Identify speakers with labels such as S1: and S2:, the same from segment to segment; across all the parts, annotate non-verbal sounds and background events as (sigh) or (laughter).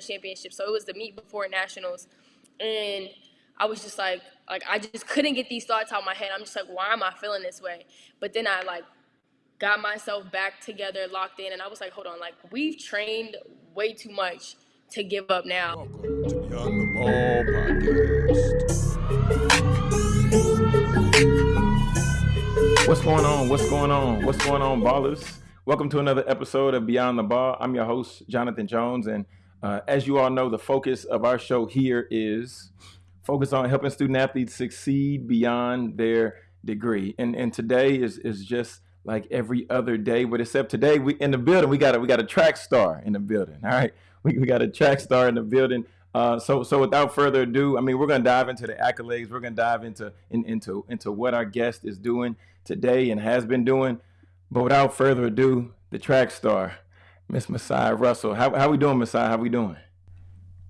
S1: championship. So it was the meet before nationals, and I was just like, like I just couldn't get these thoughts out of my head. I'm just like, why am I feeling this way? But then I like got myself back together, locked in, and I was like, hold on, like we've trained way too much to give up now.
S2: Welcome to Beyond the Ball podcast.
S3: What's going on? What's going on? What's going on, ballers? Welcome to another episode of Beyond the Ball. I'm your host, Jonathan Jones, and uh, as you all know, the focus of our show here is focus on helping student athletes succeed beyond their degree. And and today is is just like every other day, but except today we in the building we got a we got a track star in the building. All right, we, we got a track star in the building. Uh, so so without further ado, I mean we're gonna dive into the accolades. We're gonna dive into in, into into what our guest is doing today and has been doing. But without further ado, the track star, Miss Masai Russell. How how we doing, Masai? How we doing?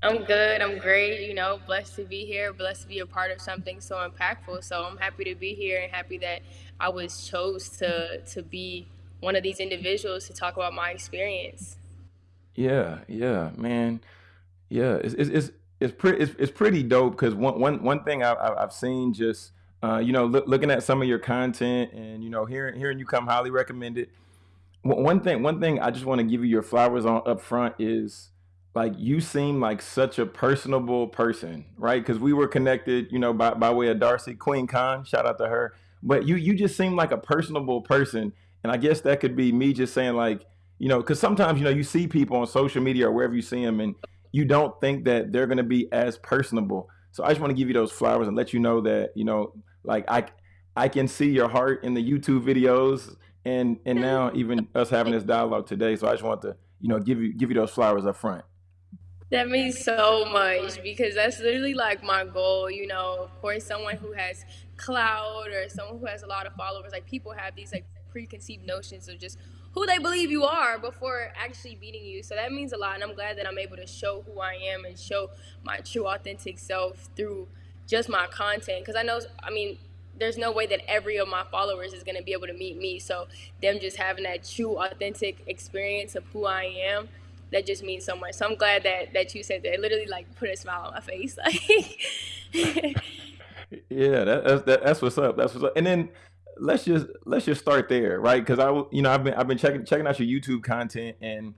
S1: I'm good. I'm great. You know, blessed to be here, blessed to be a part of something so impactful. So I'm happy to be here and happy that I was chose to to be one of these individuals to talk about my experience.
S3: Yeah, yeah, man. Yeah, it's it's it's, it's pretty it's, it's pretty dope because one one one thing I've I've seen just uh, you know, look, looking at some of your content and you know, hearing hearing you come highly recommended. One thing, one thing I just want to give you your flowers on up front is like you seem like such a personable person, right? Because we were connected, you know, by, by way of Darcy Queen Khan. Shout out to her. But you you just seem like a personable person, and I guess that could be me just saying like, you know, because sometimes you know you see people on social media or wherever you see them, and you don't think that they're going to be as personable. So I just want to give you those flowers and let you know that you know like I I can see your heart in the YouTube videos and and now even us having this dialogue today. So I just want to you know give you give you those flowers up front.
S1: That means so much because that's literally like my goal. You know, of course, someone who has clout or someone who has a lot of followers, like people have these like preconceived notions of just who they believe you are before actually meeting you. So that means a lot, and I'm glad that I'm able to show who I am and show my true, authentic self through just my content because I know I mean there's no way that every of my followers is going to be able to meet me. So them just having that true authentic experience of who I am that just means so much. So I'm glad that that you said that. It literally like put a smile on my face. (laughs)
S3: Yeah that, that's that, that's what's up. That's what's up. And then let's just let's just start there right? Because I you know I've been I've been checking checking out your YouTube content and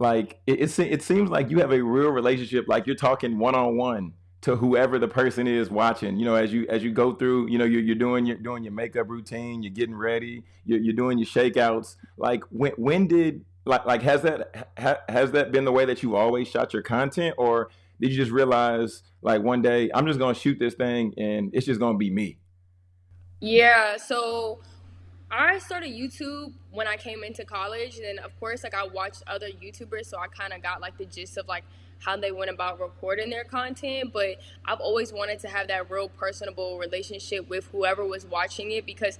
S3: like it, it, it seems like you have a real relationship. Like you're talking one on one to whoever the person is watching you know as you as you go through you know you're, you're doing your doing your makeup routine you're getting ready you're, you're doing your shakeouts. Like when when did like like has that ha, has that been the way that you always shot your content? Or did you just realize like one day i'm just gonna shoot this thing and it's just gonna be me
S1: yeah so I started YouTube when I came into college, and of course, like I watched other YouTubers, so I kind of got like the gist of like how they went about recording their content. But I've always wanted to have that real personable relationship with whoever was watching it because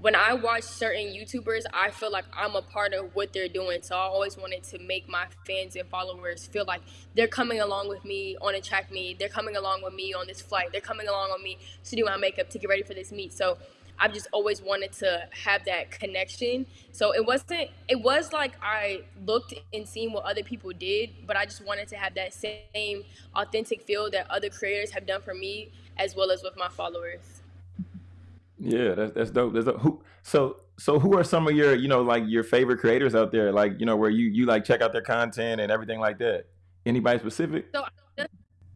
S1: when I watch certain YouTubers, I feel like I'm a part of what they're doing. So I always wanted to make my fans and followers feel like they're coming along with me on a track meet. They're coming along with me on this flight. They're coming along with me to do my makeup to get ready for this meet. So I've just always wanted to have that connection. So it wasn't, it was like I looked and seen what other people did, but I just wanted to have that same authentic feel that other creators have done for me as well as with my followers.
S3: Yeah, that's that's dope. That's dope. Who so so who are some of your you know like your favorite creators out there? Like you know where you you like check out their content and everything like that. Anybody specific?
S1: So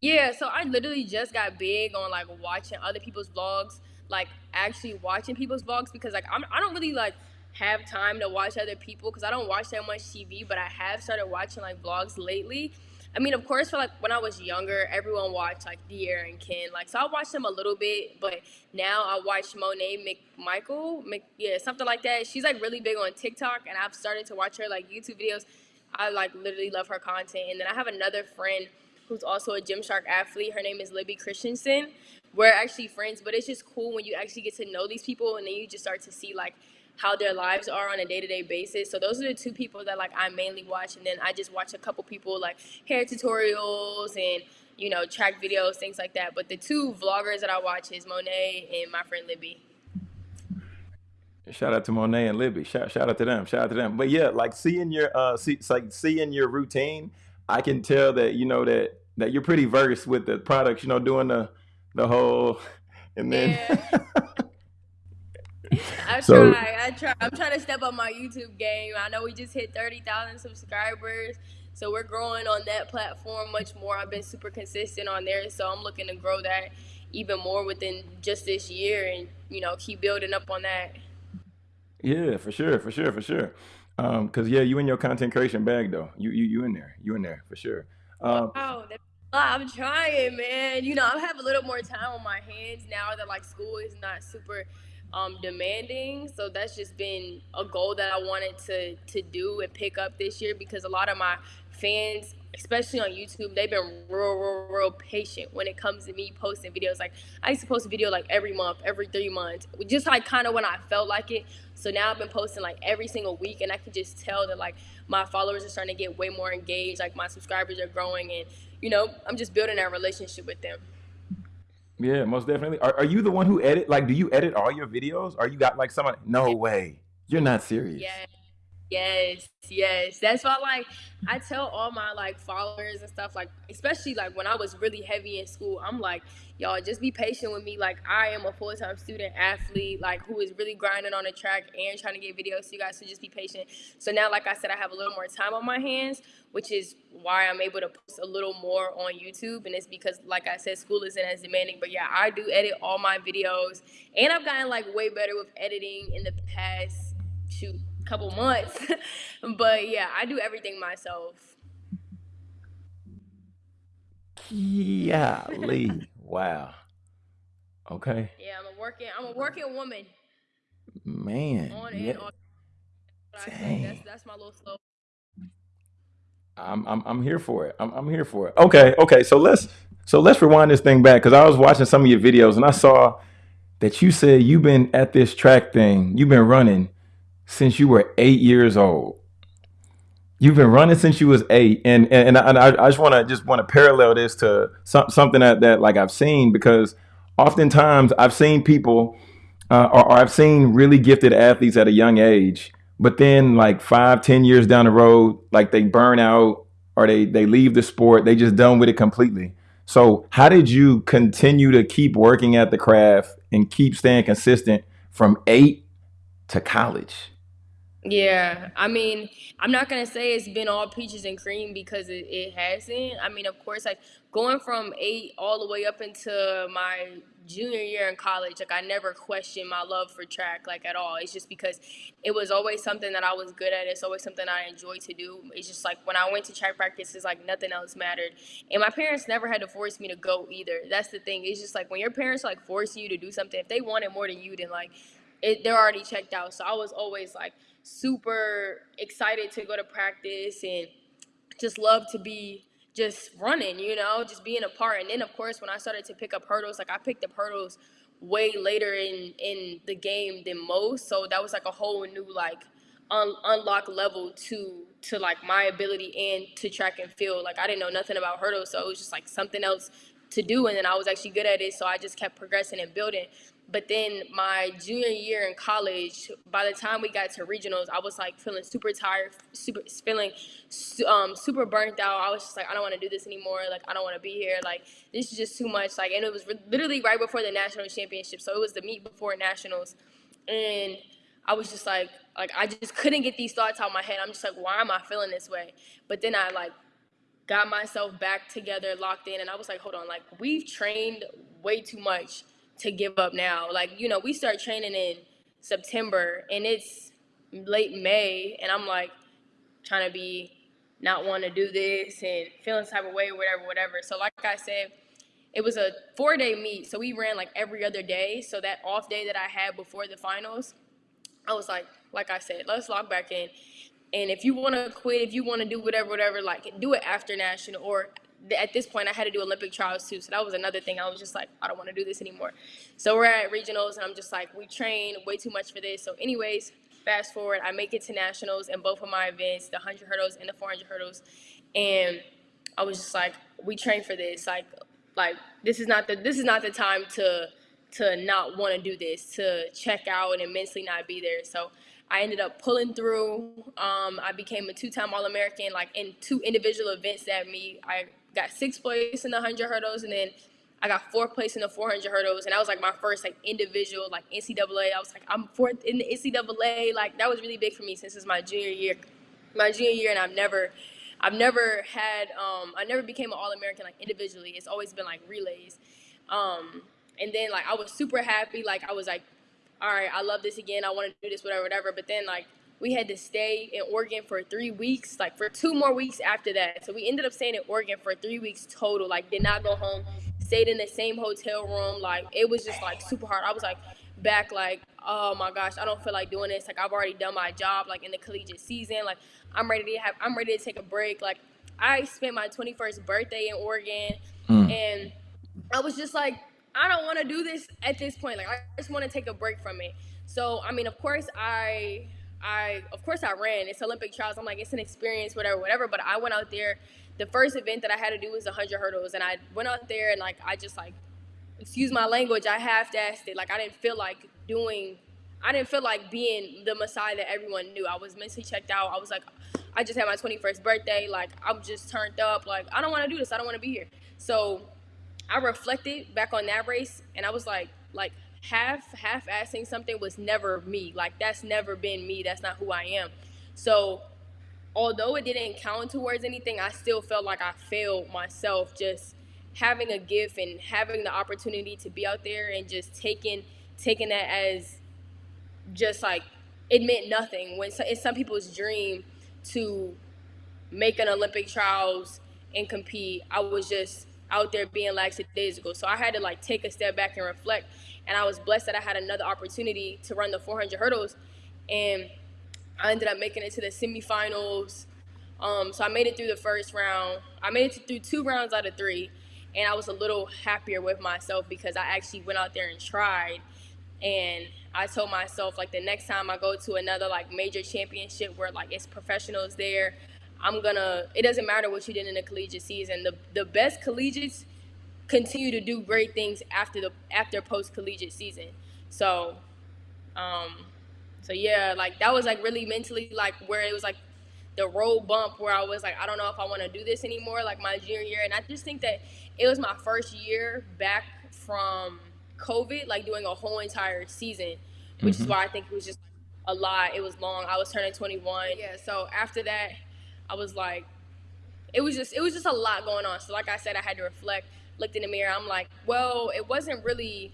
S1: yeah, so I literally just got big on like watching other people's vlogs like actually watching people's vlogs because like I'm, I don't really like have time to watch other people because I don't watch that much TV, but I have started watching like vlogs lately. I mean, of course, for like when I was younger, everyone watched like De'Ara and Ken. Like, so I watched them a little bit, but now I watch Monet McMichael, Mc, yeah, something like that. She's like really big on TikTok, and I've started to watch her like YouTube videos. I like literally love her content. And then I have another friend who's also a Gymshark athlete. Her name is Libby Christensen we're actually friends, but it's just cool when you actually get to know these people and then you just start to see like how their lives are on a day-to-day basis. So those are the two people that like I mainly watch and then I just watch a couple people like hair tutorials and you know, track videos, things like that. But the two vloggers that I watch is Monet and my friend Libby.
S3: Shout out to Monet and Libby. Shout, shout out to them. Shout out to them. But yeah, like seeing your uh see like seeing your routine I can tell that you know that that you're pretty versed with the products. You know, doing the the whole, and then
S1: Yeah. (laughs) I
S3: so
S1: try. I try. I'm trying to step up my YouTube game. I know we just hit 30,000 subscribers, so we're growing on that platform much more. I've been super consistent on there, so I'm looking to grow that even more within just this year and, you know, keep building up on that.
S3: yeah, for sure, for sure, for sure. Um, cause yeah, you in your content creation bag though. You you you in there. You in there for sure. Um,
S1: Wow, that's a lot. I'm trying, man. You know, I have a little more time on my hands now that like school is not super um demanding. So that's just been a goal that I wanted to to do and pick up this year because a lot of my fans, especially on YouTube, they've been real, real, real patient when it comes to me posting videos. Like I used to post a video like every month, every three months, just like kind of when I felt like it. So now I've been posting like every single week, and I can just tell that like my followers are starting to get way more engaged. Like my subscribers are growing, and you know I'm just building that relationship with them.
S3: yeah, most definitely. Are are you the one who edit? Like, do you edit all your videos? Or you got like someone? No way. You're not serious.
S1: Yeah. Yes, yes. That's why like I tell all my like followers and stuff, like especially like when I was really heavy in school, I'm like, y'all just be patient with me. Like I am a full time student athlete, like who is really grinding on the track and trying to get videos. So you guys should just be patient. So now, like I said, I have a little more time on my hands, which is why I'm able to post a little more on YouTube. And it's because like I said, school isn't as demanding. But yeah, I do edit all my videos and I've gotten like way better with editing in the past shoot couple months. (laughs) but yeah, I do everything myself.
S3: Golly. (laughs) Wow. Okay.
S1: Yeah, I'm a working I'm a working woman
S3: Man.
S1: on
S3: Yeah.
S1: off. Say that's
S3: Dang.
S1: that's my little slow.
S3: I'm I'm I'm here for it. I'm I'm here for it. Okay, okay. So let's so let's rewind this thing back because I was watching some of your videos and I saw that you said you've been at this track thing. You've been running since you were eight years old. You've been running since you was eight, and and, and I, I just want to just want to parallel this to some, something that, that like I've seen because oftentimes I've seen people uh, or, or I've seen really gifted athletes at a young age, but then like five, ten years down the road, like they burn out or they they leave the sport, they just done with it completely. So how did you continue to keep working at the craft and keep staying consistent from eight to college?
S1: Yeah, I mean, I'm not gonna say it's been all peaches and cream because it, it hasn't. I mean, of course, like going from eight all the way up into my junior year in college, like I never questioned my love for track, like at all. It's just because it was always something that I was good at. It's always something I enjoy to do. It's just like when I went to track practice, it's like nothing else mattered. And my parents never had to force me to go either. That's the thing. It's just like when your parents like force you to do something, if they want it more than you, then like it, they're already checked out. So I was always like super excited to go to practice and just love to be just running, you know, just being a part. And then of course when I started to pick up hurdles, like I picked up hurdles way later in in the game than most. So that was like a whole new like un- unlock level to to like my ability and to track and field. Like I didn't know nothing about hurdles, so it was just like something else to do and then I was actually good at it, so I just kept progressing and building. But then my junior year in college, by the time we got to regionals, I was like feeling super tired, super feeling um, super burnt out. I was just like, I don't want to do this anymore. Like, I don't want to be here. Like, this is just too much. Like, and it was literally right before the national championship, so it was the meet before nationals, and I was just like, like I just couldn't get these thoughts out of my head. I'm just like, why am I feeling this way? But then I like got myself back together, locked in, and I was like, hold on, like we've trained way too much to give up now. Like, you know, we start training in September and it's late May, and I'm like trying to be not want to do this and feeling type of way, whatever, whatever. So, like I said, it was a four day meet, so we ran like every other day. So that off day that I had before the finals, I was like, like I said, let's lock back in. And if you want to quit, if you want to do whatever, whatever, like do it after national. Or at this point, I had to do Olympic trials too, so that was another thing. I was just like, I don't want to do this anymore. So we're at regionals, and I'm just like, we train way too much for this. So, anyways, fast forward, I make it to nationals in both of my events, the 100 hurdles and the 400 hurdles, and I was just like, we train for this. Like, like this is not the this is not the time to to not want to do this, to check out and mentally not be there. So I ended up pulling through. Um, I became a two-time All-American, like in two individual events that me. I got sixth place in the 100 hurdles, and then I got fourth place in the 400 hurdles, and that was like my first like individual like NCAA. I was like, I'm fourth in the NCAA. Like that was really big for me since it's my junior year, my junior year, and I've never, I've never had, um, I never became an All American like individually. It's always been like relays, um, and then like I was super happy. Like I was like, all right, I love this again. I want to do this, whatever, whatever. But then like we had to stay in Oregon for three weeks, like for two more weeks after that. So we ended up staying in Oregon for three weeks total. Like did not go home stayed in the same hotel room. Like it was just like super hard. I was like back like, oh my gosh, I don't feel like doing this. Like I've already done my job like in the collegiate season. Like I'm ready to have I'm ready to take a break. Like I spent my 21st birthday in Oregon mm. and I was just like I don't want to do this at this point. Like I just want to take a break from it. So I mean, of course I I of course I ran. It's Olympic trials. I'm like it's an experience, whatever, whatever. But I went out there the first event that I had to do was 100 hurdles, and I went out there and like I just like, excuse my language, I half-assed it. Like I didn't feel like doing, I didn't feel like being the Masai that everyone knew. I was mentally checked out. I was like, I just had my 21st birthday. Like I'm just turned up. Like I don't want to do this. I don't want to be here. So I reflected back on that race, and I was like, like half half-assing something was never me. Like that's never been me. That's not who I am. So although it didn't count towards anything, I still felt like I failed myself just having a gift and having the opportunity to be out there and just taking taking that as just like it meant nothing when it's some people's dream to make an Olympic trials and compete. I was just out there being lackadaisical. So I had to like take a step back and reflect. And I was blessed that I had another opportunity to run the 400 hurdles. And I ended up making it to the semifinals. Um, so I made it through the first round. I made it through two rounds out of three, and I was a little happier with myself because I actually went out there and tried. And I told myself like the next time I go to another like major championship where like it's professionals there, I'm gonna. It doesn't matter what you did in the collegiate season. The the best collegiates continue to do great things after the after post collegiate season. So. Um, so yeah, like that was like really mentally like where it was like the road bump where I was like, I don't know if I want to do this anymore, like my junior year. And I just think that it was my first year back from COVID, like doing a whole entire season, which mm-hmm. is why I think it was just a lot. It was long. I was turning 21. Yeah. So after that, I was like, it was just, it was just a lot going on. So like I said, I had to reflect, looked in the mirror. I'm like, well, it wasn't really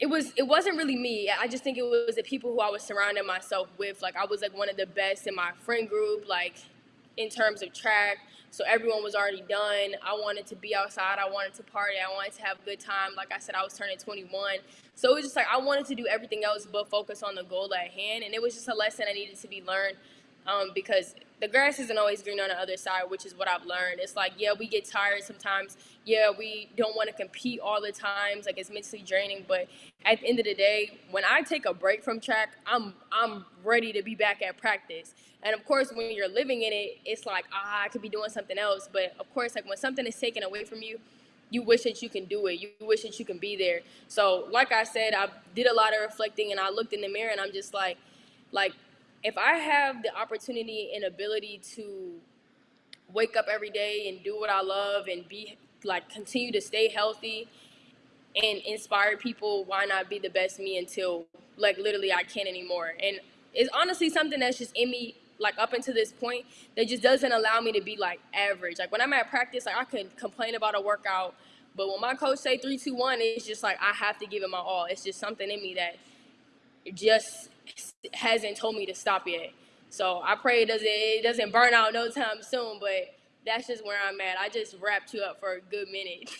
S1: it was it wasn't really me. I just think it was the people who I was surrounding myself with. Like I was like one of the best in my friend group, like in terms of track. So everyone was already done. I wanted to be outside. I wanted to party. I wanted to have a good time. Like I said, I was turning 21. So it was just like I wanted to do everything else but focus on the goal at hand. And it was just a lesson I needed to be learned um, because the grass isn't always green on the other side, which is what I've learned. It's like, yeah, we get tired sometimes. Yeah, we don't want to compete all the times. Like it's mentally draining. But at the end of the day, when I take a break from track, I'm I'm ready to be back at practice. And of course, when you're living in it, it's like, ah, I could be doing something else. But of course, like when something is taken away from you, you wish that you can do it. You wish that you can be there. So, like I said, I did a lot of reflecting, and I looked in the mirror, and I'm just like, like if I have the opportunity and ability to wake up every day and do what I love and be like continue to stay healthy and inspire people, why not be the best me until like literally I can't anymore? And it's honestly something that's just in me like up until this point that just doesn't allow me to be like average. Like when I'm at practice, like I can complain about a workout, but when my coach say three, two, one, it's just like I have to give it my all. It's just something in me that just hasn't told me to stop yet. So I pray it doesn't it doesn't burn out no time soon. But that's just where I'm at. I just wrapped you up for a good minute.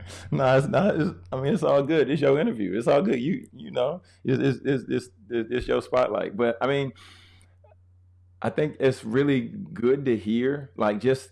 S1: (laughs)
S3: no, it's not. It's, I mean, it's all good. It's your interview. It's all good. You you know, it's it's it's it's, it's your spotlight. But I mean, I think it's really good to hear, like just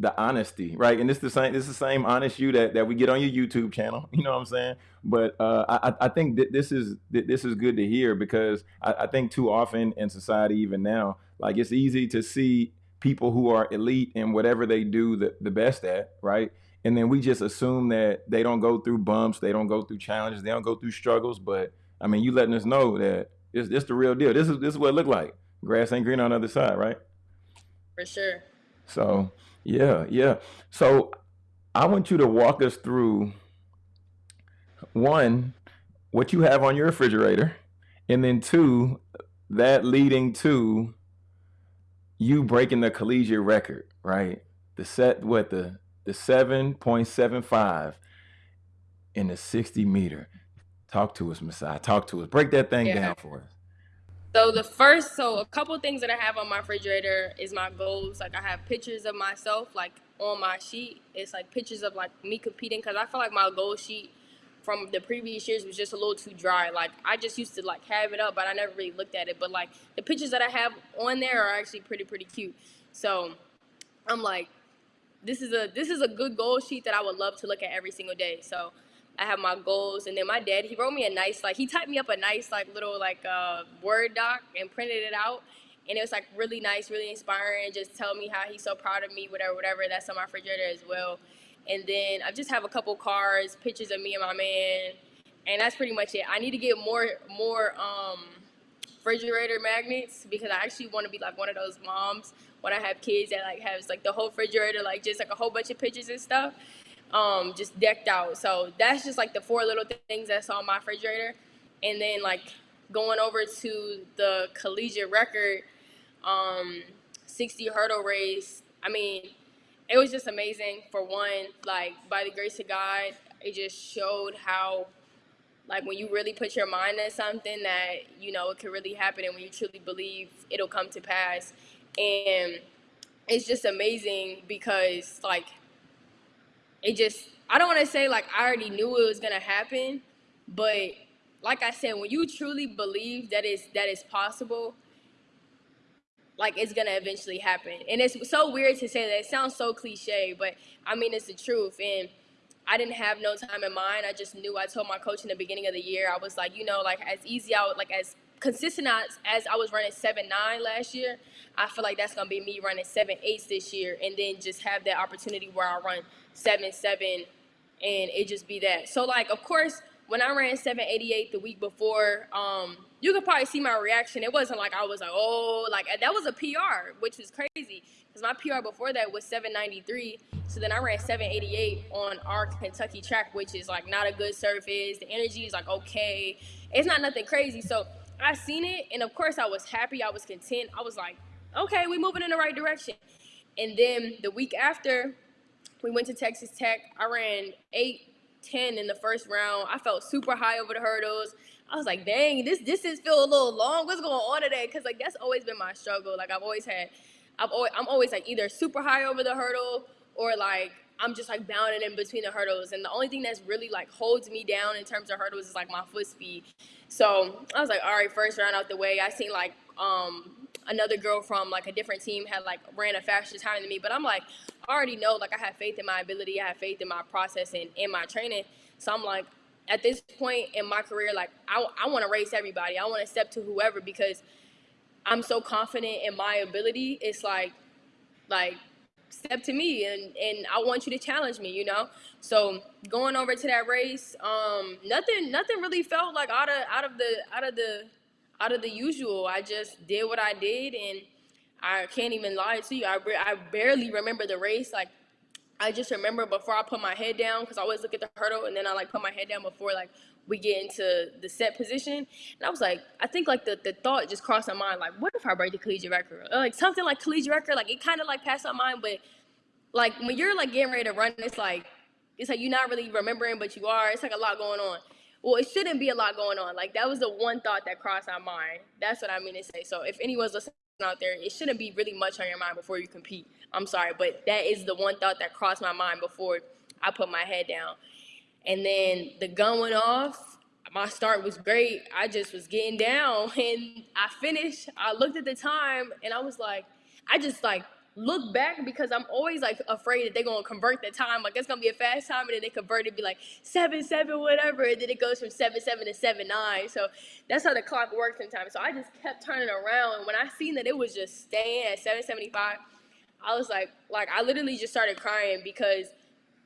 S3: the honesty, right? And it's the same. It's the same honest you that, that we get on your YouTube channel. (laughs) You know what I'm saying? But uh, I I think that this is that this is good to hear because I, I think too often in society, even now, like it's easy to see people who are elite in whatever they do the, the best at, right? And then we just assume that they don't go through bumps, they don't go through challenges, they don't go through struggles, but I mean, you letting us know that it's this the real deal. This is this is what it look like. Grass ain't green on the other side, right?
S1: For sure.
S3: So yeah, yeah. So I want you to walk us through one, what you have on your refrigerator, and then two, that leading to you breaking the collegiate record, right? The set what the the 7.75 in the 60 meter. Talk to us, Masai. Talk to us. Break that thing
S1: Yeah.
S3: down for us.
S1: So the first, so a couple things that I have on my refrigerator is my goals. Like I have pictures of myself, like on my sheet. It's like pictures of like me competing because I feel like my goal sheet from the previous years was just a little too dry. Like I just used to like have it up, but I never really looked at it. But like the pictures that I have on there are actually pretty pretty cute. So I'm like, this is a this is a good goal sheet that I would love to look at every single day. So I have my goals, and then my dad he wrote me a nice like he typed me up a nice like little like uh, word doc and printed it out, and it was like really nice, really inspiring, just tell me how he's so proud of me, whatever, whatever. That's on my refrigerator as well. And then I just have a couple cards, pictures of me and my man, and that's pretty much it. I need to get more more um refrigerator magnets because I actually want to be like one of those moms when I have kids that like has like the whole refrigerator like just like a whole bunch of pictures and stuff um just decked out. So that's just like the four little things that's on my refrigerator. And then like going over to the collegiate record um 60 hurdle race. I mean, it was just amazing for one like by the grace of God, it just showed how like when you really put your mind at something that you know it could really happen and when you truly believe it'll come to pass and it's just amazing because like it just i don't want to say like i already knew it was gonna happen but like i said when you truly believe that is that is possible like it's gonna eventually happen and it's so weird to say that it sounds so cliche but i mean it's the truth and I didn't have no time in mind. I just knew. I told my coach in the beginning of the year. I was like, you know, like as easy out, like as consistent as, as I was running seven nine last year. I feel like that's gonna be me running seven eights this year, and then just have that opportunity where I run seven seven, and it just be that. So like, of course, when I ran seven eighty eight the week before, um, you could probably see my reaction. It wasn't like I was like, oh, like that was a PR, which was crazy because my PR before that was 793. So then I ran 788 on our Kentucky track, which is like not a good surface. The energy is like okay, it's not nothing crazy. So I seen it, and of course I was happy. I was content. I was like, okay, we moving in the right direction. And then the week after, we went to Texas Tech. I ran eight. 10 in the first round. I felt super high over the hurdles. I was like, dang, this distance feel a little long. What's going on today? Because like that's always been my struggle. Like I've always had, I've always, I'm always like either super high over the hurdle or like I'm just like bounding in between the hurdles. And the only thing that's really like holds me down in terms of hurdles is like my foot speed. So I was like, all right, first round out the way. I seen like um another girl from like a different team had like ran a faster time than me. But I'm like, I already know like I have faith in my ability, I have faith in my process and in my training. So I'm like, at this point in my career, like I, I want to race everybody. I want to step to whoever because I'm so confident in my ability. It's like, like step to me and and I want you to challenge me, you know. So going over to that race, um, nothing nothing really felt like out of out of the out of the out of the usual. I just did what I did, and I can't even lie to you. I I barely remember the race. Like I just remember before I put my head down because I always look at the hurdle and then I like put my head down before like we get into the set position. And I was like, I think like the, the thought just crossed my mind, like, what if I break the collegiate record? Or, like something like collegiate record, like it kind of like passed my mind, but like when you're like getting ready to run, it's like it's like you're not really remembering, but you are. It's like a lot going on. Well, it shouldn't be a lot going on. Like that was the one thought that crossed my mind. That's what I mean to say. So if anyone's listening out there, it shouldn't be really much on your mind before you compete. I'm sorry, but that is the one thought that crossed my mind before I put my head down. And then the gun went off. My start was great. I just was getting down (laughs) and I finished. I looked at the time and I was like, I just like look back because I'm always like afraid that they're gonna convert the time. Like it's gonna be a fast time and then they convert it be like seven seven whatever, and then it goes from seven seven to seven nine. So that's how the clock works sometimes. So I just kept turning around, and when I seen that it was just staying at seven seventy five, I was like, like I literally just started crying because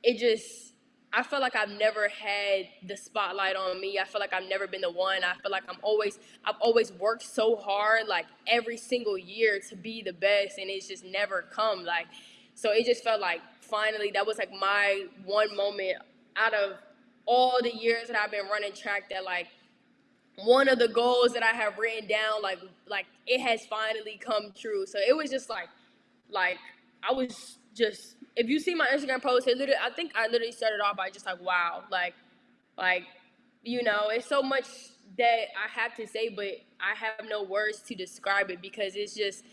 S1: it just I feel like I've never had the spotlight on me. I feel like I've never been the one. I feel like I'm always I've always worked so hard like every single year to be the best and it's just never come like so it just felt like finally that was like my one moment out of all the years that I've been running track that like one of the goals that I have written down like like it has finally come true. So it was just like like I was just if you see my Instagram post, it literally I think I literally started off by just like wow, like like you know, it's so much that I have to say, but I have no words to describe it because it's just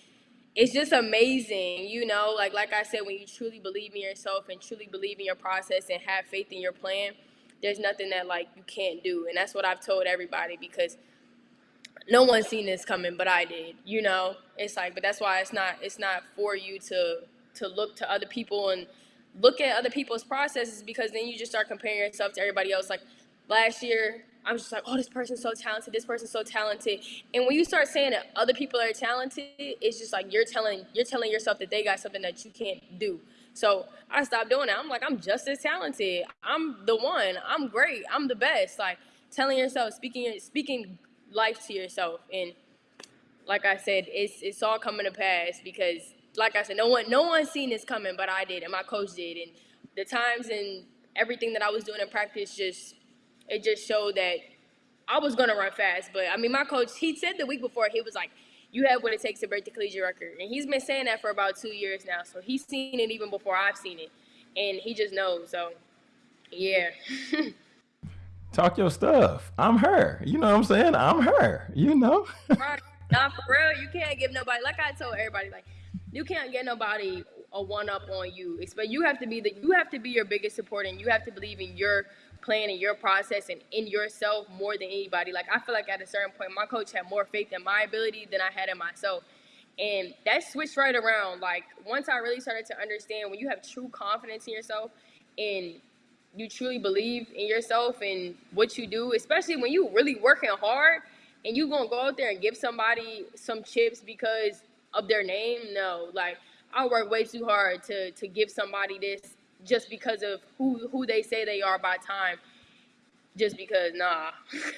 S1: it's just amazing, you know, like like I said, when you truly believe in yourself and truly believe in your process and have faith in your plan, there's nothing that like you can't do. And that's what I've told everybody because no one's seen this coming, but I did, you know. It's like, but that's why it's not it's not for you to to look to other people and look at other people's processes because then you just start comparing yourself to everybody else. Like last year, I'm just like, oh, this person's so talented, this person's so talented. And when you start saying that other people are talented, it's just like you're telling you're telling yourself that they got something that you can't do. So I stopped doing that. I'm like, I'm just as talented. I'm the one. I'm great. I'm the best. Like telling yourself, speaking speaking life to yourself. And like I said, it's it's all coming to pass because like I said, no one no one seen this coming, but I did, and my coach did, and the times and everything that I was doing in practice just it just showed that I was gonna run fast. But I mean, my coach he said the week before he was like, "You have what it takes to break the collegiate record," and he's been saying that for about two years now. So he's seen it even before I've seen it, and he just knows. So yeah. (laughs)
S3: Talk your stuff. I'm her. You know what I'm saying? I'm her. You know. (laughs)
S1: right. Not for real. You can't give nobody. Like I told everybody, like you can't get nobody a one up on you. But you have to be the you have to be your biggest support and you have to believe in your plan and your process and in yourself more than anybody. Like I feel like at a certain point my coach had more faith in my ability than I had in myself. And that switched right around. Like once I really started to understand when you have true confidence in yourself and you truly believe in yourself and what you do, especially when you really working hard and you gonna go out there and give somebody some chips because of their name. No, like I work way too hard to to give somebody this just because of who who they say they are by time. Just because, nah.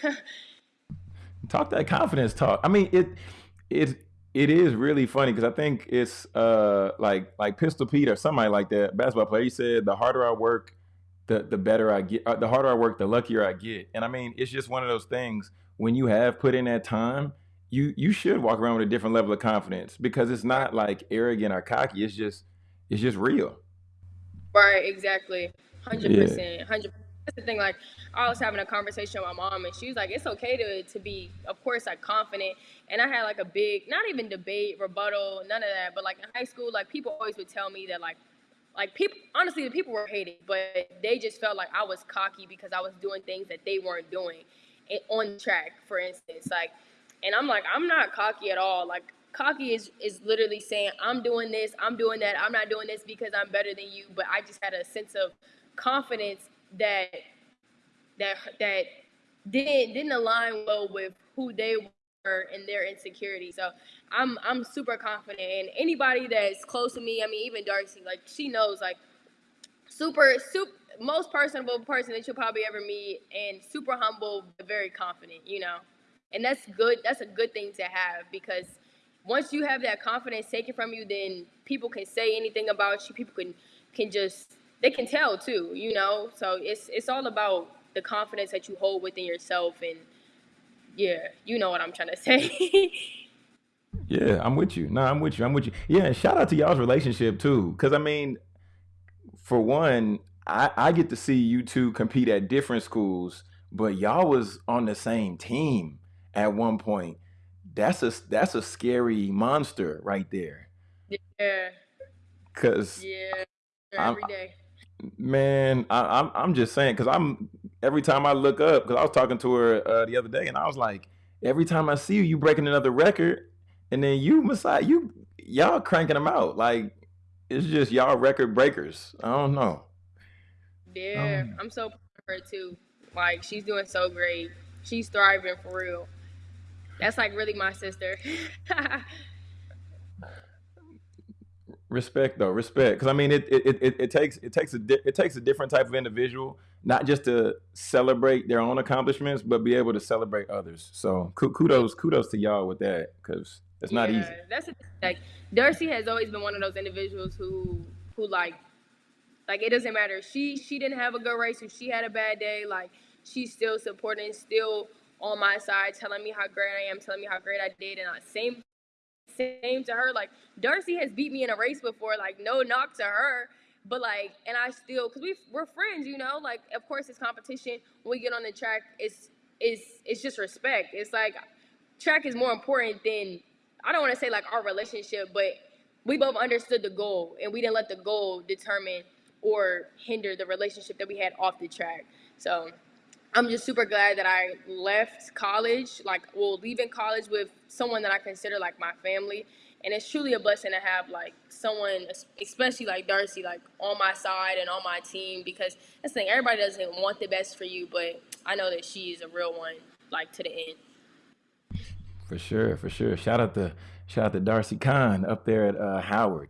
S1: (laughs)
S3: talk that confidence talk. I mean, it it it is really funny because I think it's uh like like Pistol Pete or somebody like that basketball player. He said, "The harder I work, the the better I get. Uh, the harder I work, the luckier I get." And I mean, it's just one of those things when you have put in that time you you should walk around with a different level of confidence because it's not like arrogant or cocky. It's just it's just real.
S1: Right. Exactly. Hundred percent. Hundred. That's the thing. Like I was having a conversation with my mom, and she was like, "It's okay to to be, of course, like confident." And I had like a big, not even debate, rebuttal, none of that. But like in high school, like people always would tell me that like like people honestly the people were hating but they just felt like i was cocky because i was doing things that they weren't doing eh, on track for instance like and I'm like, I'm not cocky at all. Like cocky is is literally saying I'm doing this, I'm doing that, I'm not doing this because I'm better than you. But I just had a sense of confidence that that that didn't didn't align well with who they were and their insecurity. So I'm I'm super confident and anybody that's close to me, I mean even Darcy, like she knows like super super most personable person that you'll probably ever meet and super humble but very confident, you know and that's good that's a good thing to have because once you have that confidence taken from you then people can say anything about you. People can can just they can tell too you know? So it's it's all about the confidence that you hold within yourself and yeah you know what i'm trying to say. (laughs)
S3: Yeah i'm with you. No i'm with you. I'm with you. Yeah and shout out to y'all's relationship too because i mean for one I, I get to see you two compete at different schools but y'all was on the same team at one point. That's a that's a scary monster right there.
S1: Yeah.
S3: Cause
S1: yeah, every day.
S3: Man, I, am I'm, I'm just saying because I'm every time I look up because I was talking to her uh, the other day and I was like, every time I see you, you breaking another record, and then you Masai, you y'all cranking them out like it's just y'all record breakers. I don't know.
S1: Yeah, um, I'm so proud of her too. Like she's doing so great. She's thriving for real. That's like really my sister.
S3: Respect though, respect. Because I mean, it, it it it takes it takes a di- it takes a different type of individual, not just to celebrate their own accomplishments, but be able to celebrate others. So kudos kudos to y'all with that, because it's not
S1: Yeah,
S3: easy.
S1: that's thing. like Darcy has always been one of those individuals who who like like it doesn't matter. She she didn't have a good race. If she had a bad day, like she's still supporting, still on my side, telling me how great I am, telling me how great I did, and uh, same same to her. Like Darcy has beat me in a race before. Like no knock to her, but like, and I still because we we're friends, you know. Like of course it's competition. When we get on the track, it's it's it's just respect. It's like track is more important than I don't want to say like our relationship, but we both understood the goal and we didn't let the goal determine or hinder the relationship that we had off the track. So I'm just super glad that I left college, like, well, leaving college with someone that I consider like my family. And it's truly a blessing to have like someone, especially like Darcy, like on my side and on my team because that's the thing, everybody doesn't want the best for you, but I know that she is a real one, like to the end.
S3: For sure, for sure. Shout out to shout out to Darcy Kahn up there at uh, Howard,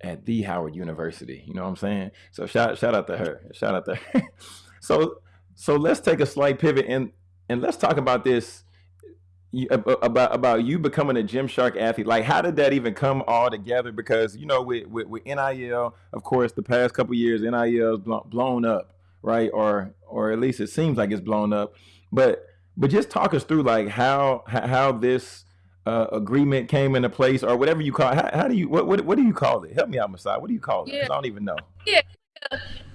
S3: at the Howard University. You know what I'm saying? So shout shout out to her. Shout out to her. (laughs) so so let's take a slight pivot and and let's talk about this about about you becoming a Gymshark athlete. Like, how did that even come all together? Because you know, with with, with NIL, of course, the past couple years, NIL is blown up, right? Or or at least it seems like it's blown up. But but just talk us through like how how this uh, agreement came into place, or whatever you call. It. How, how do you what, what what do you call it? Help me out, Masai. What do you call it?
S1: Yeah.
S3: I don't even know.
S1: Yeah.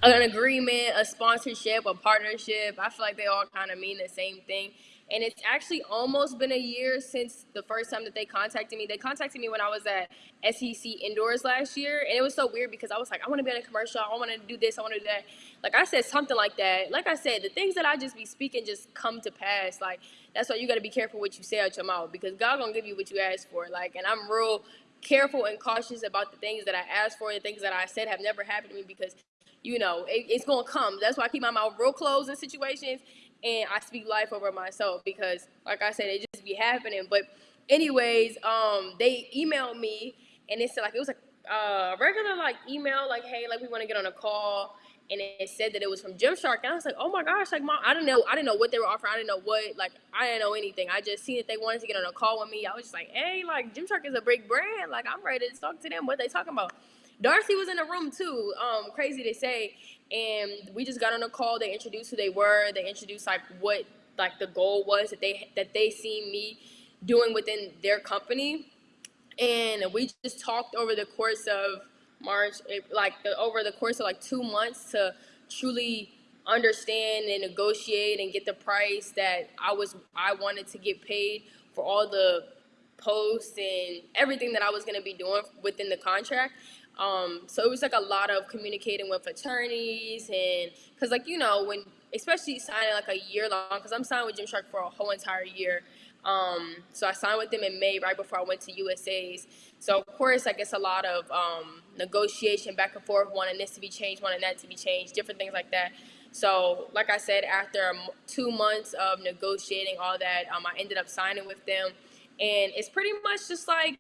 S1: An agreement, a sponsorship, a partnership. I feel like they all kind of mean the same thing. And it's actually almost been a year since the first time that they contacted me. They contacted me when I was at SEC Indoors last year. And it was so weird because I was like, I want to be in a commercial. I want to do this. I want to do that. Like I said, something like that. Like I said, the things that I just be speaking just come to pass. Like that's why you got to be careful what you say out your mouth because God going to give you what you ask for. Like, and I'm real careful and cautious about the things that I asked for. The things that I said have never happened to me because you know, it, it's gonna come. That's why I keep my mouth real closed in situations and I speak life over myself because, like I said, it just be happening. But, anyways, um, they emailed me and it said like it was like a uh, regular like email, like hey, like we want to get on a call, and it said that it was from Gymshark, and I was like, oh my gosh, like mom, I didn't know, I didn't know what they were offering, I didn't know what, like I didn't know anything. I just seen that they wanted to get on a call with me. I was just like, hey, like Gymshark is a big brand, like I'm ready to talk to them. What they talking about? Darcy was in the room too. Um, crazy to say, and we just got on a call. They introduced who they were. They introduced like what like the goal was that they that they seen me doing within their company, and we just talked over the course of March, like the, over the course of like two months to truly understand and negotiate and get the price that I was I wanted to get paid for all the posts and everything that I was going to be doing within the contract. Um, so it was like a lot of communicating with attorneys and because like you know when especially signing like a year long because I'm signed with Gymshark for a whole entire year. Um, so I signed with them in May right before I went to USA's. So of course like guess a lot of um, negotiation back and forth, wanting this to be changed, wanting that to be changed, different things like that. So like I said, after two months of negotiating all that, um, I ended up signing with them, and it's pretty much just like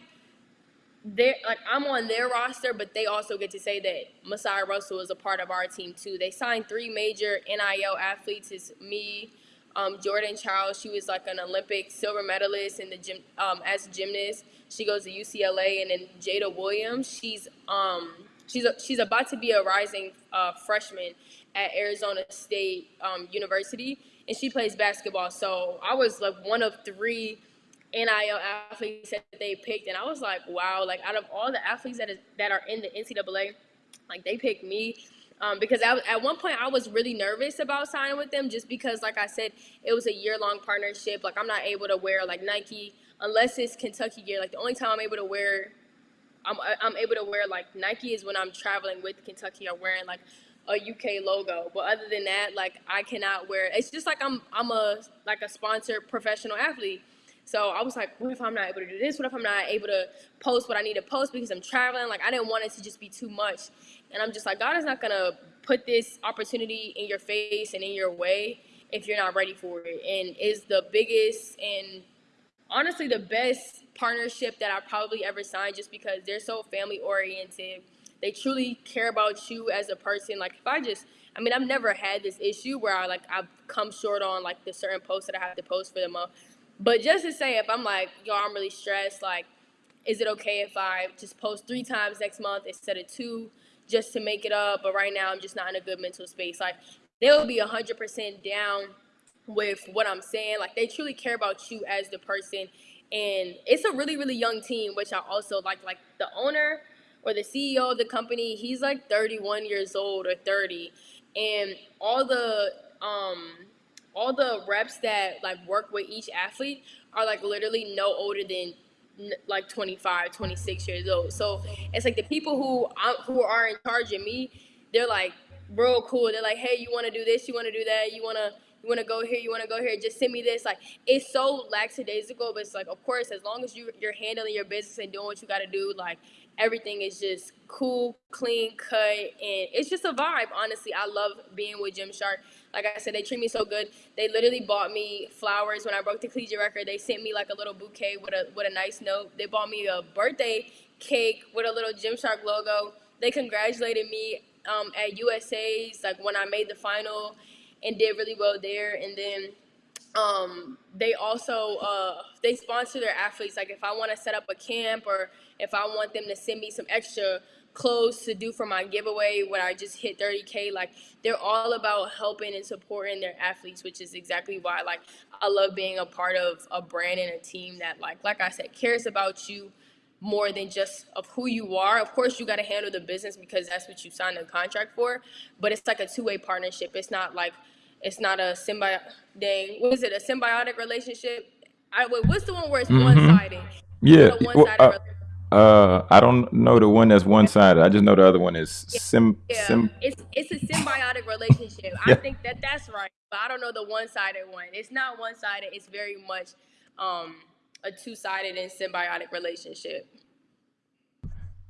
S1: they like I'm on their roster, but they also get to say that Masai Russell is a part of our team too. They signed three major NIL athletes. It's me, um, Jordan Chiles. She was like an Olympic silver medalist in the gym um, as a gymnast. She goes to UCLA, and then Jada Williams. She's um she's a, she's about to be a rising uh, freshman at Arizona State um, University, and she plays basketball. So I was like one of three NIL athletes that they picked, and I was like, wow, like out of all the athletes that is that are in the NCAA, like they picked me. Um, because I, at one point I was really nervous about signing with them just because, like I said, it was a year long partnership. Like I'm not able to wear like Nike unless it's Kentucky gear. Like the only time I'm able to wear, I'm I'm able to wear like Nike is when I'm traveling with Kentucky or wearing like a UK logo. But other than that, like I cannot wear. It's just like I'm I'm a like a sponsored professional athlete. So I was like, what if I'm not able to do this? What if I'm not able to post what I need to post because I'm traveling? Like I didn't want it to just be too much. And I'm just like, God is not gonna put this opportunity in your face and in your way if you're not ready for it. And is the biggest and honestly the best partnership that I probably ever signed just because they're so family oriented. They truly care about you as a person. Like if I just I mean, I've never had this issue where I like I've come short on like the certain posts that I have to post for the month. But just to say if I'm like, yo, I'm really stressed, like, is it okay if I just post three times next month instead of two just to make it up? But right now I'm just not in a good mental space. Like they'll be hundred percent down with what I'm saying. Like they truly care about you as the person and it's a really really young team which i also like like the owner or the ceo of the company he's like 31 years old or 30 and all the um all the reps that like work with each athlete are like literally no older than like 25 26 years old so it's like the people who who are in charge of me they're like real cool they're like hey you want to do this you want to do that you want to you want to go here, you want to go here, just send me this. Like, it's so lackadaisical, but it's like, of course, as long as you, you're handling your business and doing what you got to do, like, everything is just cool, clean, cut, and it's just a vibe. Honestly, I love being with Gymshark. Like I said, they treat me so good. They literally bought me flowers when I broke the collegiate record. They sent me like a little bouquet with a with a nice note. They bought me a birthday cake with a little Gymshark logo. They congratulated me um, at USA's like when I made the final and did really well there. And then um, they also uh, they sponsor their athletes. Like if I want to set up a camp or if I want them to send me some extra clothes to do for my giveaway when I just hit 30k, like they're all about helping and supporting their athletes, which is exactly why like I love being a part of a brand and a team that like like I said cares about you more than just of who you are. Of course, you got to handle the business because that's what you signed a contract for. But it's like a two way partnership. It's not like it's not a symbiotic. Dang, what is it? A symbiotic relationship? I wait, what's the one where it's mm-hmm. one sided?
S3: Yeah. Well, uh, uh, I don't know the one that's one sided. I just know the other one is sim.
S1: Yeah, sim- it's it's a symbiotic relationship. yeah. I think that that's right, but I don't know the one sided one. It's not one sided. It's very much um, a two sided and symbiotic relationship.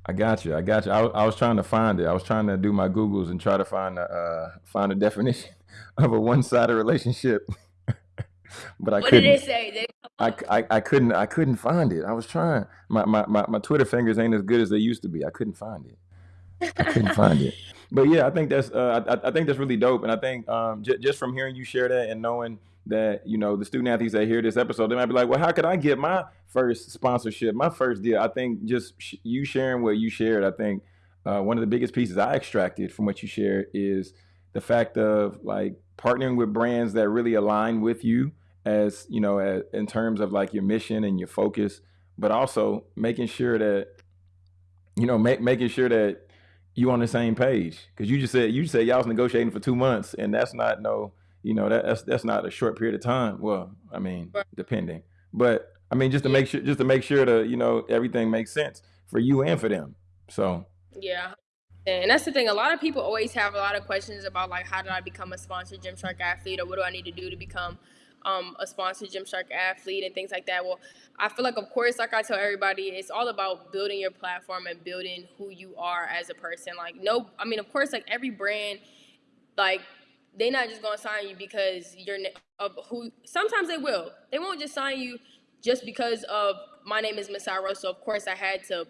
S3: I got you. I got you. I, I, was trying to find it. I was trying to do my Googles and try to find a uh, find a definition (laughs) of a one sided relationship, (laughs) but I
S1: what
S3: couldn't.
S1: did it say?
S3: I, I, I couldn't I couldn't find it. I was trying. My, my, my, my Twitter fingers ain't as good as they used to be. I couldn't find it. I couldn't find it. (laughs) But yeah, I think that's uh, I, I think that's really dope. And I think um, j- just from hearing you share that and knowing that you know the student athletes that hear this episode, they might be like, well, how could I get my first sponsorship, my first deal? I think just sh- you sharing what you shared, I think uh, one of the biggest pieces I extracted from what you shared is the fact of like partnering with brands that really align with you as you know as, in terms of like your mission and your focus but also making sure that you know make, making sure that you on the same page. Because you just said you said y'all was negotiating for two months and that's not no you know that, that's that's not a short period of time. Well i mean depending. But i mean just to yeah. make sure just to make sure that you know everything makes sense for you and for them. So.
S1: Yeah and that's the thing. A lot of people always have a lot of questions about like how did I become a sponsored Gymshark athlete or what do I need to do to become um, a sponsored Gymshark athlete and things like that. Well, I feel like of course, like I tell everybody, it's all about building your platform and building who you are as a person. Like no, I mean of course, like every brand, like they're not just gonna sign you because you're of who. Sometimes they will. They won't just sign you just because of my name is Masai Russell. Of course, I had to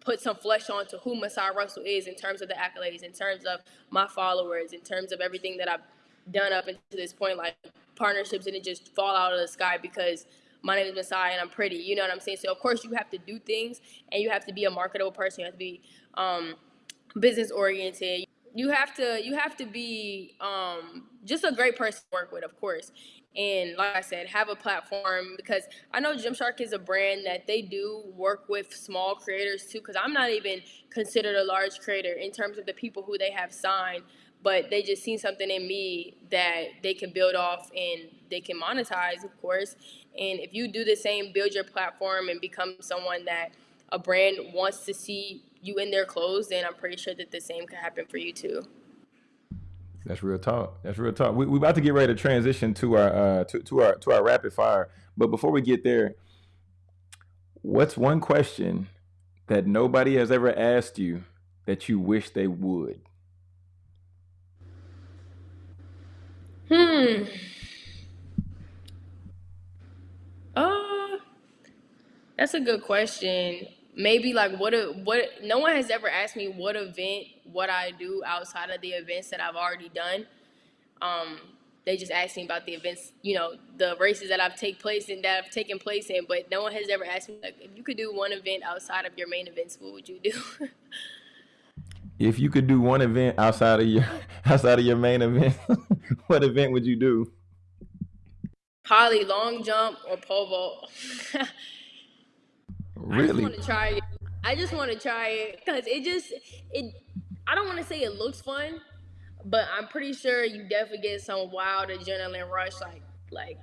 S1: put some flesh on to who Masai Russell is in terms of the accolades, in terms of my followers, in terms of everything that I've done up until this point. Like partnerships didn't just fall out of the sky because my name is Masai and I'm pretty. You know what I'm saying? So of course you have to do things and you have to be a marketable person. You have to be um, business oriented. You have to you have to be um, just a great person to work with, of course and like I said, have a platform because I know Gymshark is a brand that they do work with small creators too. Because I'm not even considered a large creator in terms of the people who they have signed, but they just seen something in me that they can build off and they can monetize, of course. And if you do the same, build your platform and become someone that a brand wants to see you in their clothes, then I'm pretty sure that the same could happen for you too.
S3: That's real talk. That's real talk. We we about to get ready to transition to our uh to, to our to our rapid fire. But before we get there, what's one question that nobody has ever asked you that you wish they would?
S1: Hmm. Uh That's a good question. Maybe like what a what no one has ever asked me what event what I do outside of the events that I've already done. Um, they just asked me about the events, you know, the races that I've take place in that I've taken place in, but no one has ever asked me like if you could do one event outside of your main events, what would you do? (laughs)
S3: If you could do one event outside of your (laughs) outside of your main event, (laughs) what event would you do?
S1: Probably long jump or pole vault. (laughs) I just
S3: Really?
S1: want to try it. I just want to try it because it just it. I don't want to say it looks fun, but I'm pretty sure you definitely get some wild adrenaline rush, like like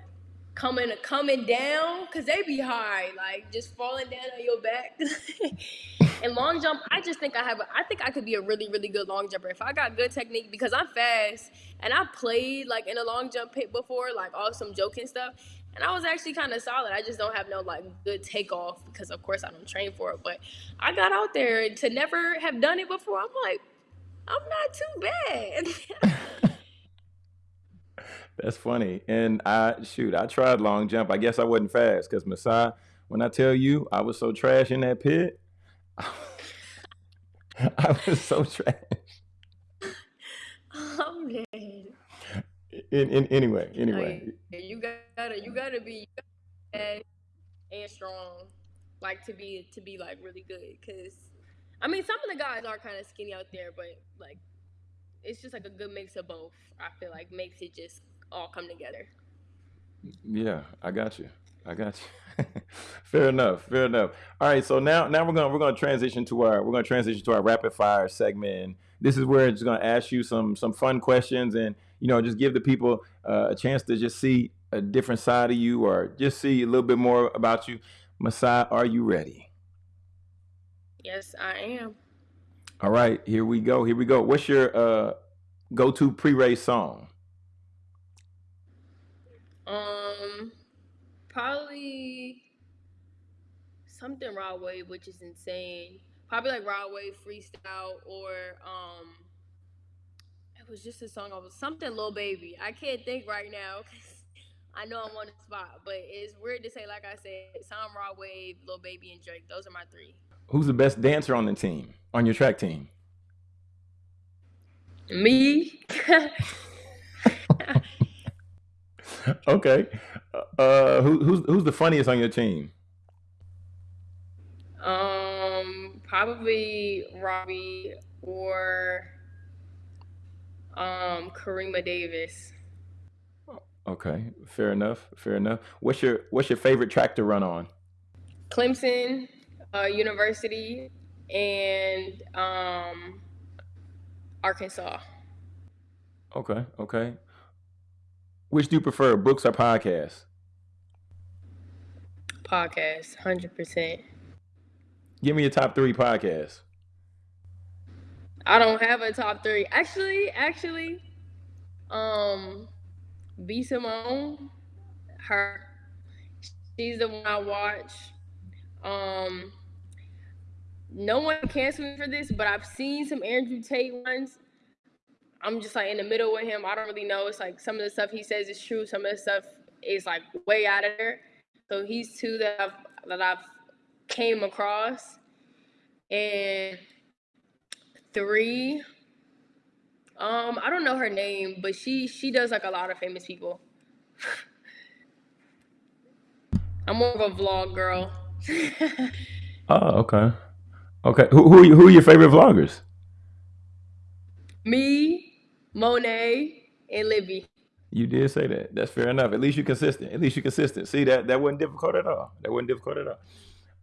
S1: coming coming down because they be high, like just falling down on your back. (laughs) and long jump, I just think I have. A, I think I could be a really really good long jumper if I got good technique because I'm fast and I played like in a long jump pit before, like all some joking stuff. And I was actually kind of solid. I just don't have no like good takeoff because of course I don't train for it. But I got out there to never have done it before. I'm like, I'm not too bad. (laughs)
S3: That's funny. And I shoot, I tried long jump. I guess I wasn't fast because Masai, when I tell you I was so trash in that pit, (laughs) I was so trash.
S1: I'm dead.
S3: In, in anyway, anyway.
S1: You gotta, you gotta be fast and strong, like to be to be like really good. Cause I mean, some of the guys are kind of skinny out there, but like it's just like a good mix of both. I feel like makes it just all come together.
S3: Yeah, I got you. I got you. (laughs) Fair enough. Fair enough. All right, so now now we're gonna we're gonna transition to our we're gonna transition to our rapid fire segment. And this is where it's gonna ask you some some fun questions and you know just give the people uh, a chance to just see a different side of you or just see a little bit more about you. Masai, are you ready?
S1: Yes, I am.
S3: All right, here we go. Here we go. What's your uh, go-to pre-race song?
S1: Um, probably something Rod Wave, which is insane. Probably like Rod Wave freestyle or um, it was just a song. I was something Lil Baby. I can't think right now because I know I'm on the spot, but it's weird to say. Like I said, some Rod Wave, Lil Baby, and Drake. Those are my three.
S3: Who's the best dancer on the team on your track team?
S1: Me. (laughs) (laughs) (laughs)
S3: okay. Uh, who, who's who's the funniest on your team?
S1: um, probably Robbie or um Karima Davis.
S3: Okay, fair enough. Fair enough. What's your what's your favorite track to run on?
S1: Clemson uh, University and um, Arkansas
S3: Okay, okay. Which do you prefer, books or podcasts?
S1: podcast, hundred percent.
S3: Give me your top three podcasts.
S1: I don't have a top three. Actually, actually, um, B Simone, her, she's the one I watch. Um, no one cancel me for this, but I've seen some Andrew Tate ones. I'm just like in the middle with him. I don't really know. It's like some of the stuff he says is true. Some of the stuff is like way out of there. So he's two that I've that I've came across, and three. Um, I don't know her name, but she she does like a lot of famous people. (laughs) I'm more of a vlog girl. (laughs)
S3: Oh, okay. Okay. Who who who are your favorite vloggers?
S1: Me, Monet, and Libby.
S3: You did say that. That's fair enough. At least you're consistent. At least you're consistent. See that that wasn't difficult at all. That wasn't difficult at all.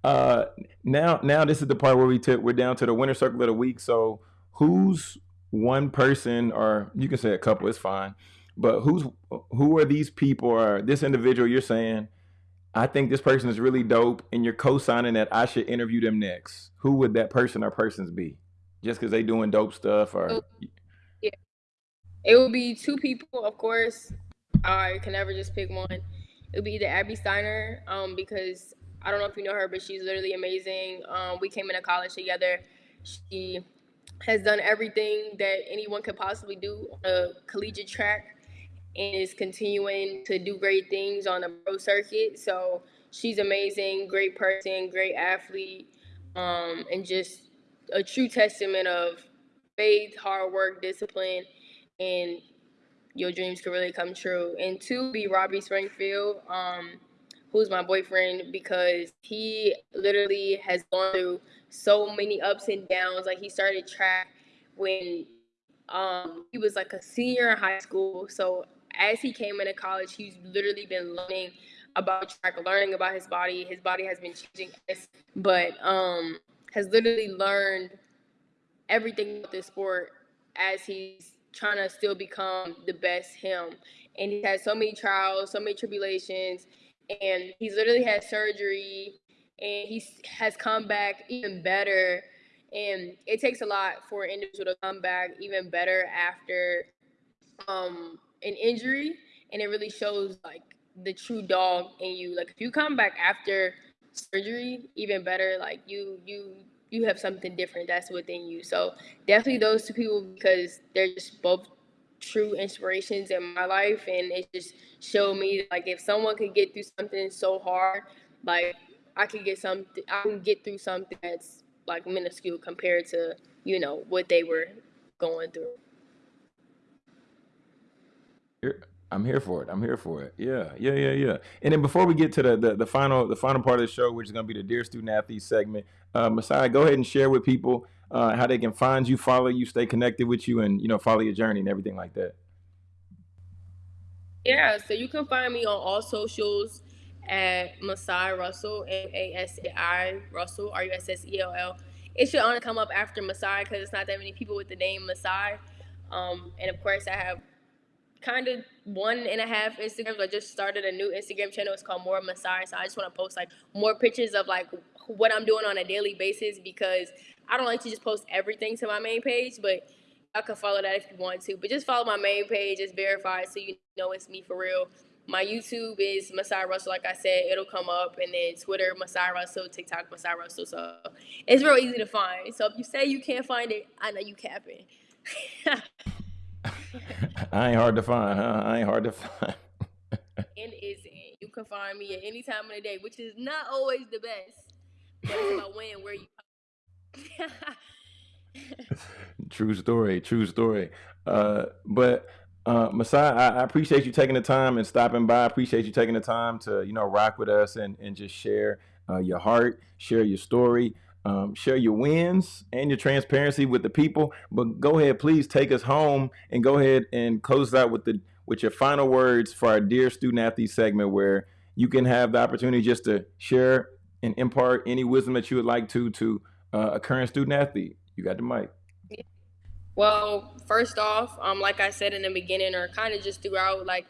S3: Uh, now now this is the part where we took we're down to the winner circle of the week. So who's one person, or you can say a couple, it's fine. But who's who are these people or this individual you're saying? I think this person is really dope, and you're co-signing that I should interview them next. Who would that person or persons be? Just because they doing dope stuff, or
S1: Oh. It would be two people, of course. I can never just pick one. It would be either Abby Steiner, um, because I don't know if you know her, but she's literally amazing. Um, we came into college together. She has done everything that anyone could possibly do on a collegiate track and is continuing to do great things on the pro circuit. So she's amazing, great person, great athlete, um, and just a true testament of faith, hard work, discipline, and your dreams can really come true. And two, be Robbie Springfield, um, who's my boyfriend, because he literally has gone through so many ups and downs. Like he started track when um, he was like a senior in high school. So as he came into college, he's literally been learning about track, learning about his body. His body has been changing, but um, has literally learned everything about this sport as he's trying to still become the best him. And he had so many trials, so many tribulations, and he's literally had surgery and he has come back even better. And it takes a lot for an individual to come back even better after um, an injury, and it really shows like the true dog in you. Like if you come back after surgery, even better. Like you you you have something different that's within you. So definitely those two people because they're just both true inspirations in my life and it just showed me like if someone could get through something so hard, like I could get something I can get through something that's like minuscule compared to, you know, what they were going through.
S3: I'm here for it. I'm here for it. Yeah, yeah, yeah, yeah. And then before we get to the the, the final the final part of the show, which is going to be the Dear Student Athlete segment, uh, Masai, go ahead and share with people uh, how they can find you, follow you, stay connected with you, and you know follow your journey and everything like that.
S1: Yeah, so you can find me on all socials at Masai Russell, M A S A I Russell, R U S S E L L. It should only come up after Masai because it's not that many people with the name Masai. Um, and of course, I have kind of one and a half Instagrams. I just started a new Instagram channel. It's called More Masai. So I just want to post like more pictures of like what I'm doing on a daily basis because I don't like to just post everything to my main page, but I can follow that if you want to. But just follow my main page. It's verified so you know it's me for real. My YouTube is Masai Russell, like I said, it'll come up, and then Twitter Masai Russell, TikTok Masai Russell. So it's real easy to find. So if you say you can't find it, I know you capping. (laughs) (laughs)
S3: I ain't hard to find, huh? I ain't hard to find.
S1: and isn't. You can find me at any time of the day, which is not always the best. But it's about when, where you.
S3: true story. True story. Uh, but uh, Masai, I, I, appreciate you taking the time and stopping by. I appreciate you taking the time to you know rock with us and and just share uh, your heart, share your story um, share your wins and your transparency with the people. But go ahead, please take us home and go ahead and close out with the with your final words for our dear student athlete segment, where you can have the opportunity just to share and impart any wisdom that you would like to to uh, a current student athlete. You got the mic.
S1: Well, first off, um, like I said in the beginning, or kind of just throughout, like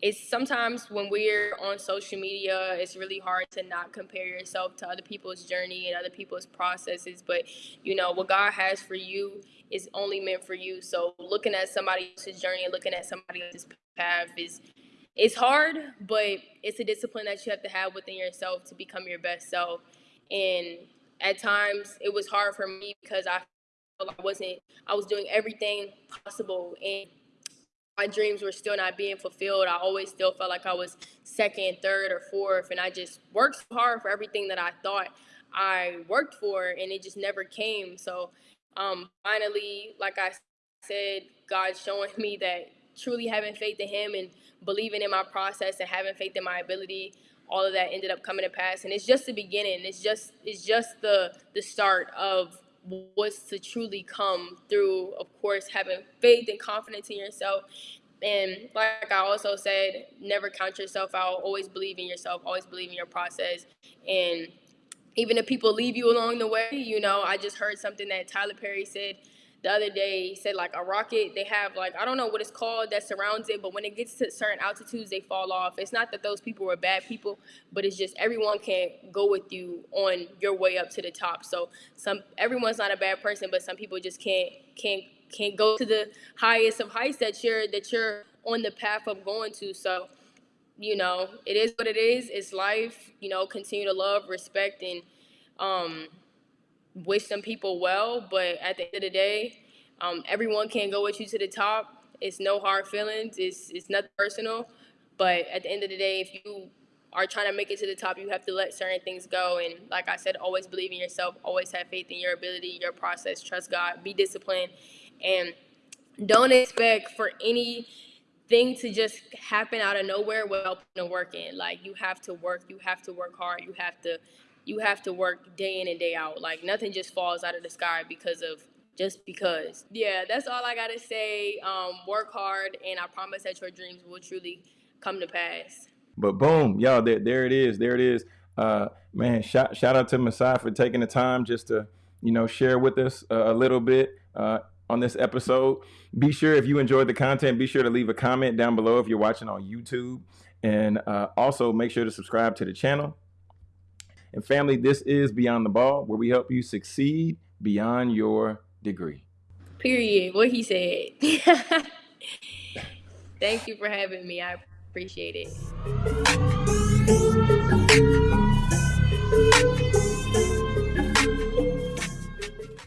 S1: it's sometimes when we're on social media, it's really hard to not compare yourself to other people's journey and other people's processes. But you know, what God has for you is only meant for you. So looking at somebody else's journey and looking at somebody else's path is it's hard, but it's a discipline that you have to have within yourself to become your best self. And at times it was hard for me because I I wasn't I was doing everything possible and my dreams were still not being fulfilled. I always still felt like I was second, third, or fourth, and I just worked so hard for everything that I thought I worked for, and it just never came. So, um, finally, like I said, God's showing me that truly having faith in Him and believing in my process and having faith in my ability, all of that ended up coming to pass. And it's just the beginning. It's just it's just the the start of what's to truly come through, of course, having faith and confidence in yourself. And like I also said, never count yourself out. Always believe in yourself. Always believe in your process. And even if people leave you along the way, you know, I just heard something that Tyler Perry said the other day. Said like a rocket, they have like I don't know what it's called that surrounds it, but when it gets to certain altitudes, they fall off. It's not that those people were bad people, but it's just everyone can't go with you on your way up to the top. So some everyone's not a bad person, but some people just can't can't can't go to the highest of heights that you're that you're on the path of going to. So you know, it is what it is. It's life. You know, continue to love, respect, and um, wish some people well, but at the end of the day, um, everyone can go with you to the top. It's no hard feelings. It's it's nothing personal. But at the end of the day, if you are trying to make it to the top, you have to let certain things go. And like I said, always believe in yourself, always have faith in your ability, your process, trust God, be disciplined, and don't expect for anything to just happen out of nowhere without putting the work in. Like you have to work, you have to work hard, you have to you have to work day in and day out. Like nothing just falls out of the sky because of just because. Yeah, that's all I gotta say. Um, work hard, and I promise that your dreams will truly come to pass.
S3: But boom, y'all, there, there it is. There it is. Uh, man, shout shout out to Masai for taking the time just to you know share with us a, a little bit uh, on this episode. Be sure if you enjoyed the content, be sure to leave a comment down below if you're watching on YouTube, and uh, also make sure to subscribe to the channel. And family, this is Beyond the Ball, where we help you succeed beyond your degree.
S1: Period. What he said. (laughs) Thank you for having me. I appreciate it.